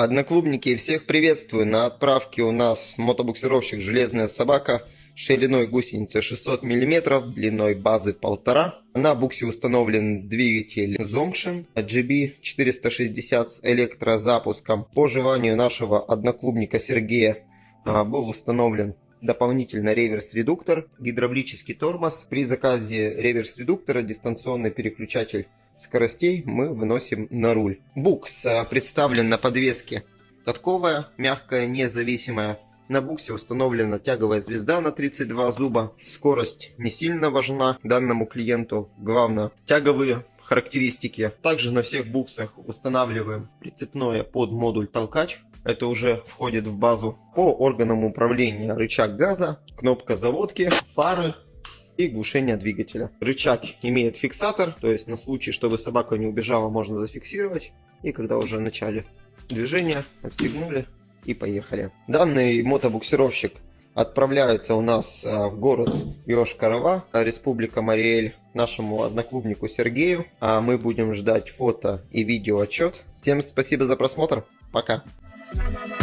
Одноклубники, всех приветствую. На отправке у нас мотобуксировщик «Железная собака» шириной гусеницы 600 мм, длиной базы 1,5. На буксе установлен двигатель Zongshin GB460 с электрозапуском. По желанию нашего одноклубника Сергея а, был установлен дополнительно реверс-редуктор, гидравлический тормоз. При заказе реверс-редуктора дистанционный переключатель скоростей мы выносим на руль. Букс э, представлен на подвеске катковая, мягкая, независимая. На буксе установлена тяговая звезда на 32 зуба. Скорость не сильно важна данному клиенту. Главное, тяговые характеристики. Также на всех буксах устанавливаем прицепное под модуль толкач. Это уже входит в базу. По органам управления рычаг газа, кнопка заводки, фары, и глушение двигателя. Рычаг имеет фиксатор, то есть на случай, чтобы собака не убежала, можно зафиксировать. И когда уже в начале движения, отстегнули и поехали. Данный мотобуксировщик отправляется у нас а, в город Йошкарова, Республика Мариэль, нашему одноклубнику Сергею. А мы будем ждать фото и видео отчет. Всем спасибо за просмотр. Пока. Bye.